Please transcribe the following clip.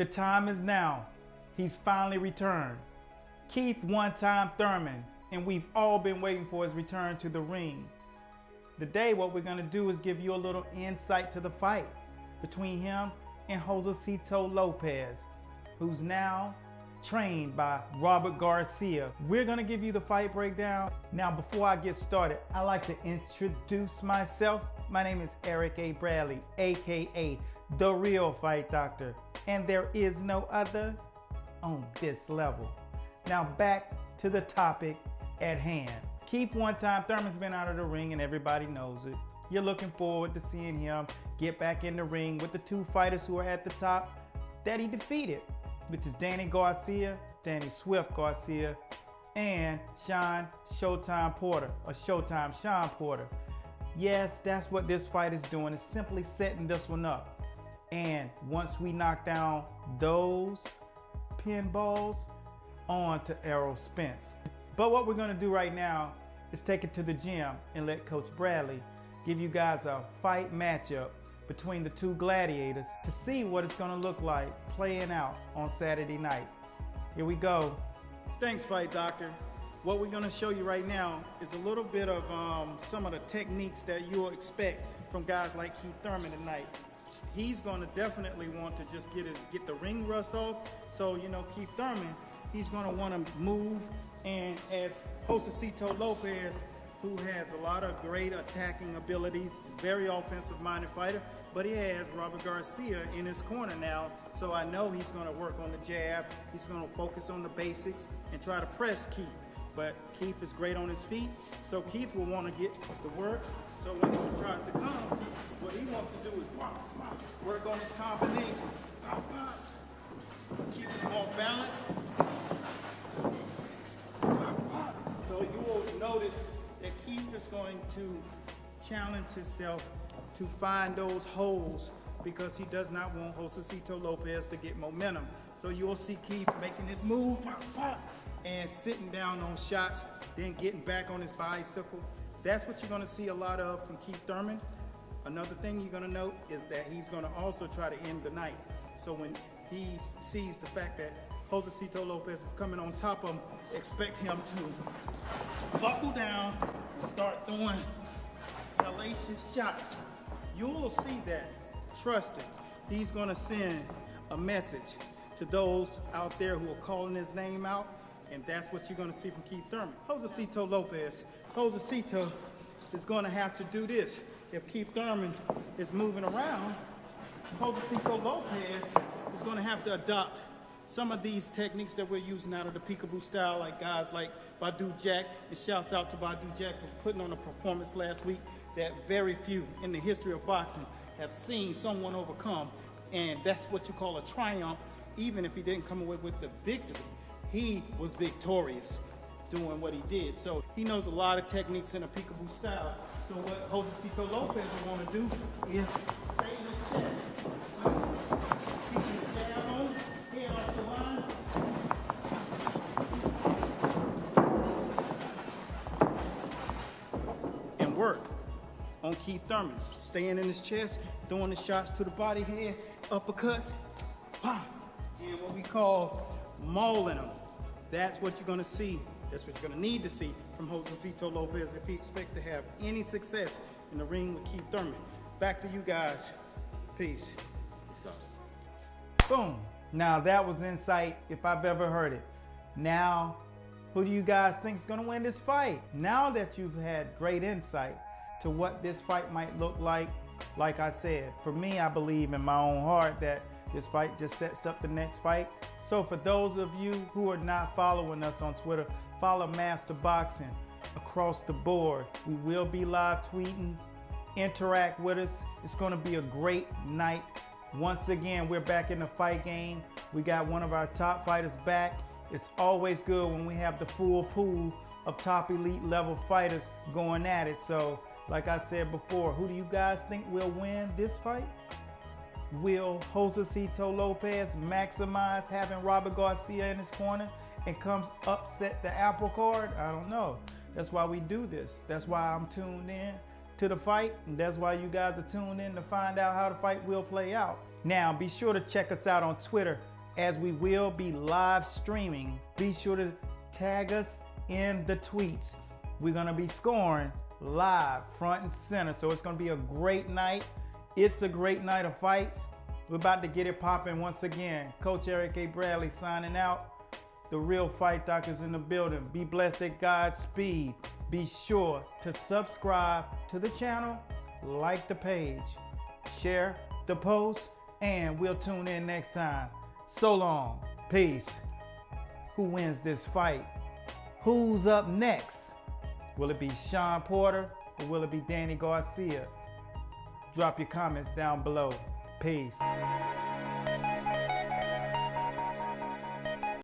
The time is now. He's finally returned. Keith one time Thurman, and we've all been waiting for his return to the ring. Today, what we're gonna do is give you a little insight to the fight between him and Josesito Lopez, who's now trained by Robert Garcia. We're gonna give you the fight breakdown. Now, before I get started, I like to introduce myself. My name is Eric A. Bradley, AKA The Real Fight Doctor, and there is no other on this level. Now back to the topic at hand. Keith one time Thurman's been out of the ring and everybody knows it. You're looking forward to seeing him get back in the ring with the two fighters who are at the top that he defeated which is Danny Garcia, Danny Swift Garcia, and Sean Showtime Porter, or Showtime Sean Porter. Yes, that's what this fight is doing. It's simply setting this one up. And once we knock down those pinballs, on to Errol Spence. But what we're gonna do right now is take it to the gym and let Coach Bradley give you guys a fight matchup between the two gladiators to see what it's gonna look like playing out on Saturday night. Here we go. Thanks, Fight Doctor. What we're gonna show you right now is a little bit of um, some of the techniques that you'll expect from guys like Keith Thurman tonight. He's gonna definitely want to just get his get the ring rust off. So, you know, Keith Thurman, he's gonna wanna move and as Josesito Lopez, who has a lot of great attacking abilities, very offensive minded fighter, but he has Robert Garcia in his corner now, so I know he's going to work on the jab. He's going to focus on the basics and try to press Keith. But Keith is great on his feet, so Keith will want to get the work. So when he tries to come, what he wants to do is pop, pop, work on his combinations. Pop, pop. Keep him on balance. Pop, pop. So you will notice that Keith is going to challenge himself to find those holes because he does not want Josesito Lopez to get momentum. So you'll see Keith making his move, pop, pop, and sitting down on shots, then getting back on his bicycle. That's what you're gonna see a lot of from Keith Thurman. Another thing you're gonna note is that he's gonna also try to end the night. So when he sees the fact that Josesito Lopez is coming on top of him, expect him to buckle down and start throwing hellacious shots you'll see that. Trust it. He's going to send a message to those out there who are calling his name out, and that's what you're going to see from Keith Thurman. Josesito Lopez. Josesito is going to have to do this. If Keith Thurman is moving around, Josesito Lopez is going to have to adopt some of these techniques that we're using out of the peekaboo style, like guys like Badou Jack, and shouts out to Badou Jack for putting on a performance last week that very few in the history of boxing have seen someone overcome. And that's what you call a triumph, even if he didn't come away with the victory. He was victorious doing what he did. So he knows a lot of techniques in a peekaboo style. So what Jose Cito Lopez will want to do is stay in his chest. And work on Keith Thurman, staying in his chest, throwing the shots to the body head, uppercuts, pop, and what we call mauling him. That's what you're gonna see. That's what you're gonna need to see from Josesito Lopez if he expects to have any success in the ring with Keith Thurman. Back to you guys. Peace. Boom. Now that was insight if I've ever heard it. Now, who do you guys think is gonna win this fight? Now that you've had great insight, to what this fight might look like. Like I said, for me, I believe in my own heart that this fight just sets up the next fight. So for those of you who are not following us on Twitter, follow Master Boxing across the board. We will be live tweeting. Interact with us. It's going to be a great night. Once again, we're back in the fight game. We got one of our top fighters back. It's always good when we have the full pool of top elite level fighters going at it. So like I said before, who do you guys think will win this fight? Will Josesito Lopez maximize having Robert Garcia in his corner and comes upset the apple card? I don't know. That's why we do this. That's why I'm tuned in to the fight. And that's why you guys are tuned in to find out how the fight will play out. Now, be sure to check us out on Twitter as we will be live streaming. Be sure to tag us in the tweets. We're going to be scoring live, front and center. So it's going to be a great night. It's a great night of fights. We're about to get it popping once again. Coach Eric A. Bradley signing out. The real fight doctors in the building. Be blessed at God's speed. Be sure to subscribe to the channel, like the page, share the post, and we'll tune in next time. So long. Peace. Who wins this fight? Who's up next? Will it be Sean Porter or will it be Danny Garcia? Drop your comments down below. Peace.